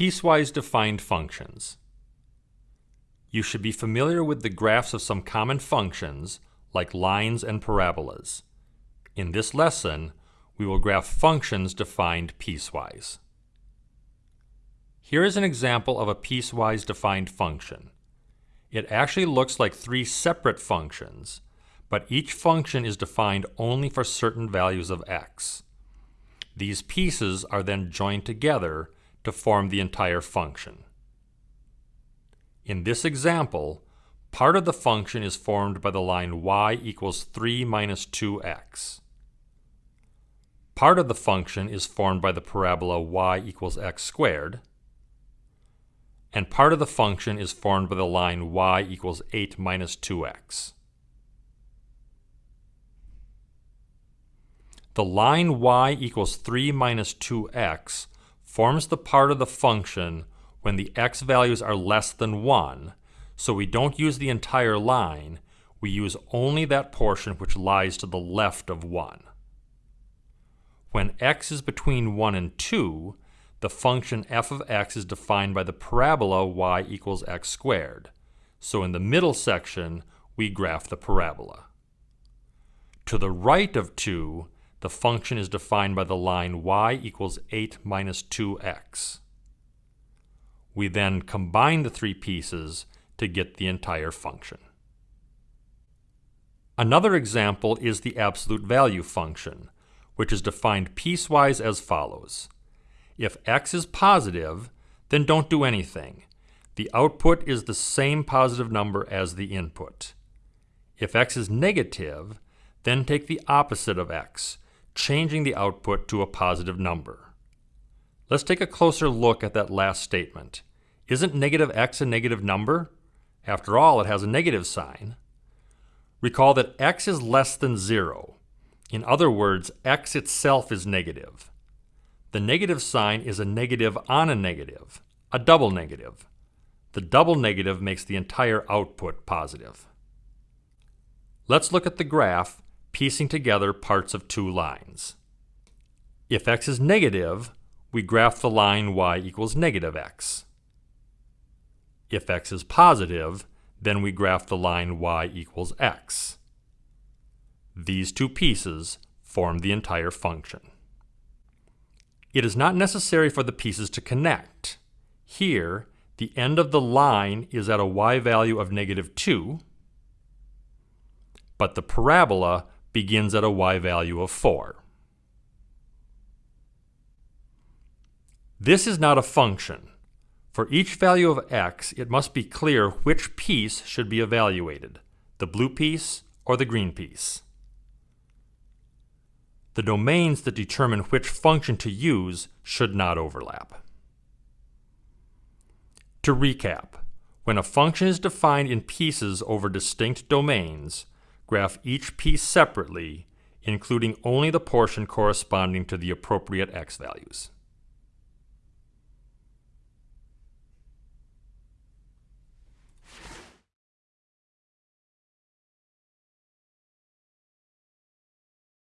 Piecewise defined functions. You should be familiar with the graphs of some common functions, like lines and parabolas. In this lesson, we will graph functions defined piecewise. Here is an example of a piecewise defined function. It actually looks like three separate functions, but each function is defined only for certain values of x. These pieces are then joined together to form the entire function. In this example, part of the function is formed by the line y equals 3 minus 2x. Part of the function is formed by the parabola y equals x squared, and part of the function is formed by the line y equals 8 minus 2x. The line y equals 3 minus 2x forms the part of the function when the x values are less than 1, so we don't use the entire line, we use only that portion which lies to the left of 1. When x is between 1 and 2, the function f of x is defined by the parabola y equals x squared. So in the middle section, we graph the parabola. To the right of 2, the function is defined by the line y equals 8 minus 2x. We then combine the three pieces to get the entire function. Another example is the absolute value function, which is defined piecewise as follows. If x is positive, then don't do anything. The output is the same positive number as the input. If x is negative, then take the opposite of x, changing the output to a positive number. Let's take a closer look at that last statement. Isn't negative x a negative number? After all, it has a negative sign. Recall that x is less than 0. In other words, x itself is negative. The negative sign is a negative on a negative, a double negative. The double negative makes the entire output positive. Let's look at the graph piecing together parts of two lines. If x is negative, we graph the line y equals negative x. If x is positive, then we graph the line y equals x. These two pieces form the entire function. It is not necessary for the pieces to connect. Here, the end of the line is at a y value of negative 2, but the parabola begins at a y value of 4. This is not a function. For each value of x, it must be clear which piece should be evaluated, the blue piece or the green piece. The domains that determine which function to use should not overlap. To recap, when a function is defined in pieces over distinct domains, graph each piece separately, including only the portion corresponding to the appropriate x values.